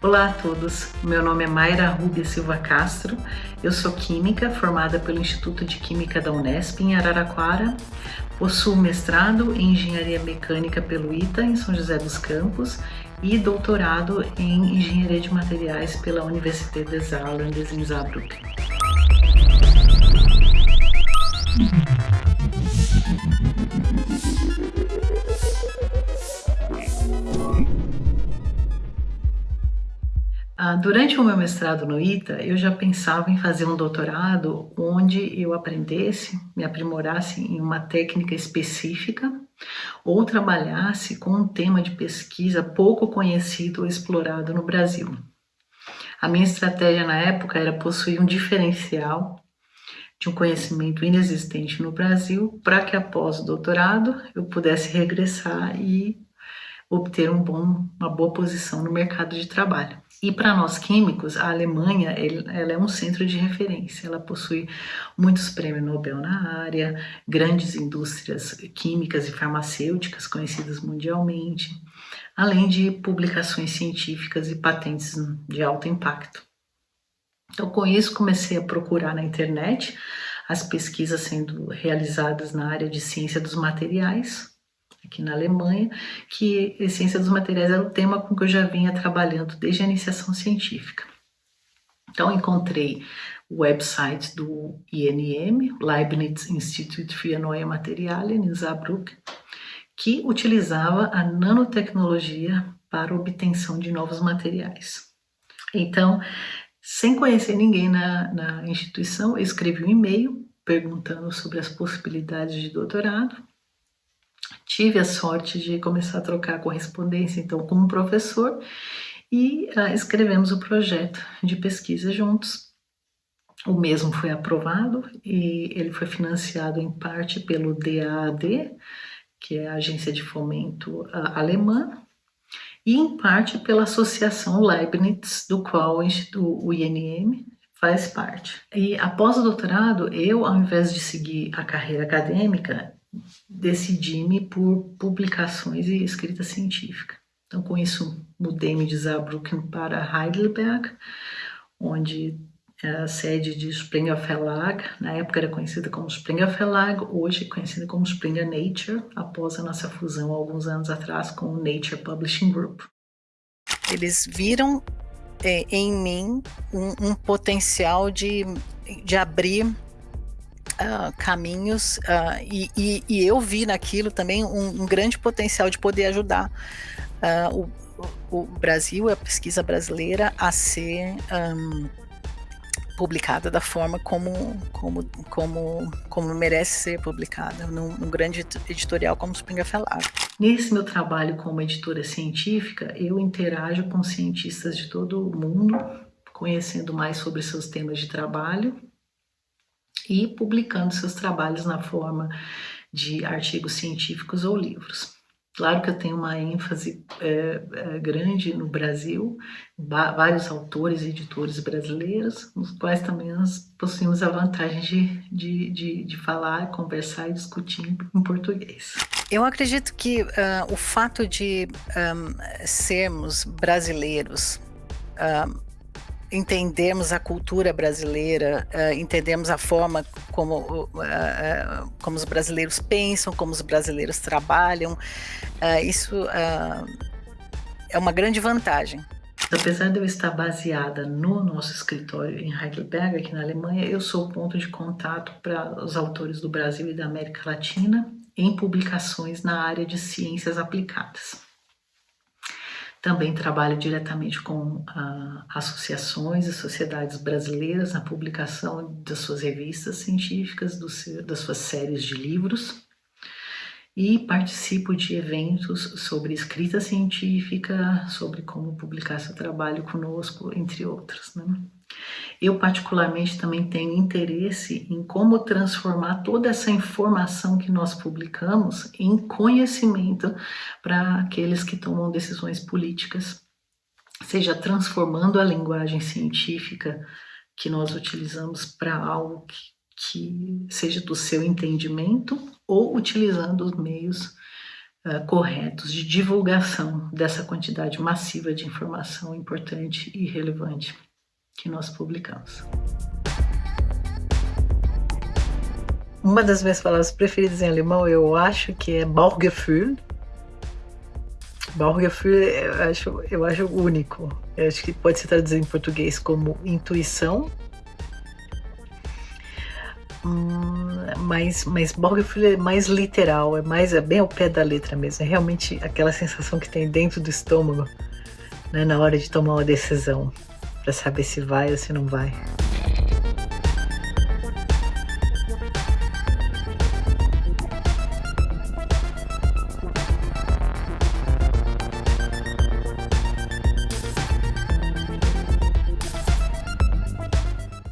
Olá a todos, meu nome é Mayra Rubia Silva Castro, eu sou química formada pelo Instituto de Química da Unesp em Araraquara, possuo mestrado em Engenharia Mecânica pelo ITA em São José dos Campos e doutorado em Engenharia de Materiais pela Universität des Saarlandes em Saarbrücken. Durante o meu mestrado no ITA, eu já pensava em fazer um doutorado onde eu aprendesse, me aprimorasse em uma técnica específica ou trabalhasse com um tema de pesquisa pouco conhecido ou explorado no Brasil. A minha estratégia na época era possuir um diferencial de um conhecimento inexistente no Brasil para que após o doutorado eu pudesse regressar e obter um bom, uma boa posição no mercado de trabalho. E para nós químicos, a Alemanha ela é um centro de referência. Ela possui muitos prêmios Nobel na área, grandes indústrias químicas e farmacêuticas conhecidas mundialmente, além de publicações científicas e patentes de alto impacto. Então, com isso, comecei a procurar na internet as pesquisas sendo realizadas na área de ciência dos materiais, aqui na Alemanha, que a ciência dos materiais era o tema com que eu já vinha trabalhando desde a iniciação científica. Então, encontrei o website do INM, Leibniz Institut für Neue Materialien, em Saarbrücken, que utilizava a nanotecnologia para obtenção de novos materiais. Então, sem conhecer ninguém na, na instituição, eu escrevi um e-mail perguntando sobre as possibilidades de doutorado tive a sorte de começar a trocar correspondência então com um professor e uh, escrevemos o projeto de pesquisa juntos. O mesmo foi aprovado e ele foi financiado em parte pelo DAAD, que é a agência de fomento uh, alemã, e em parte pela associação Leibniz, do qual o INM faz parte. E após o doutorado, eu, ao invés de seguir a carreira acadêmica, decidi-me por publicações e escrita científica. Então, com isso, mudei-me de Saarbrücken para Heidelberg, onde é a sede de Springer Verlag, na época era conhecida como Springer Verlag, hoje é conhecida como Springer Nature, após a nossa fusão alguns anos atrás com o Nature Publishing Group. Eles viram é, em mim um, um potencial de, de abrir uh, caminhos uh, e, e, e, eu vi naquilo também um, um grande potencial de poder ajudar uh, o, o, Brasil, a pesquisa brasileira, a ser um, publicada da forma como, como, como, como merece ser publicada, num, num grande editorial como Springer Verlag. Nesse meu trabalho como editora científica, eu interajo com cientistas de todo o mundo, conhecendo mais sobre seus temas de trabalho e publicando seus trabalhos na forma de artigos científicos ou livros. Claro que eu tenho uma ênfase é, é, grande no Brasil, vários autores e editores brasileiros, nos quais também nós possuímos a vantagem de, de, de, de falar, conversar e discutir em português. Eu acredito que uh, o fato de um, sermos brasileiros uh, entendemos a cultura brasileira, uh, entendemos a forma como, uh, uh, como os brasileiros pensam, como os brasileiros trabalham, isso é uma grande vantagem. Apesar de eu estar baseada no nosso escritório em Heidelberg, aqui na Alemanha, eu sou ponto de contato para os autores do Brasil e da América Latina em publicações na área de ciências aplicadas. Também trabalha diretamente com ah, associações e sociedades brasileiras na publicação das suas revistas científicas, seu, das suas séries de livros e participo de eventos sobre escrita científica, sobre como publicar seu trabalho conosco, entre outros. Né? Eu particularmente também tenho interesse em como transformar toda essa informação que nós publicamos em conhecimento para aqueles que tomam decisões políticas, seja transformando a linguagem científica que nós utilizamos para algo que, que seja do seu entendimento ou utilizando os meios uh, corretos de divulgação dessa quantidade massiva de informação importante e relevante que nós publicamos. Uma das minhas palavras preferidas em alemão eu acho que é Bauchgefühl. Bauchgefühl eu acho, eu acho único. Eu acho que pode ser traduzido em português como intuição. Hum, mas, mas Bauchgefühl é mais literal, é mais é bem ao pé da letra mesmo. É realmente aquela sensação que tem dentro do estômago né, na hora de tomar uma decisão para saber se vai ou se não vai.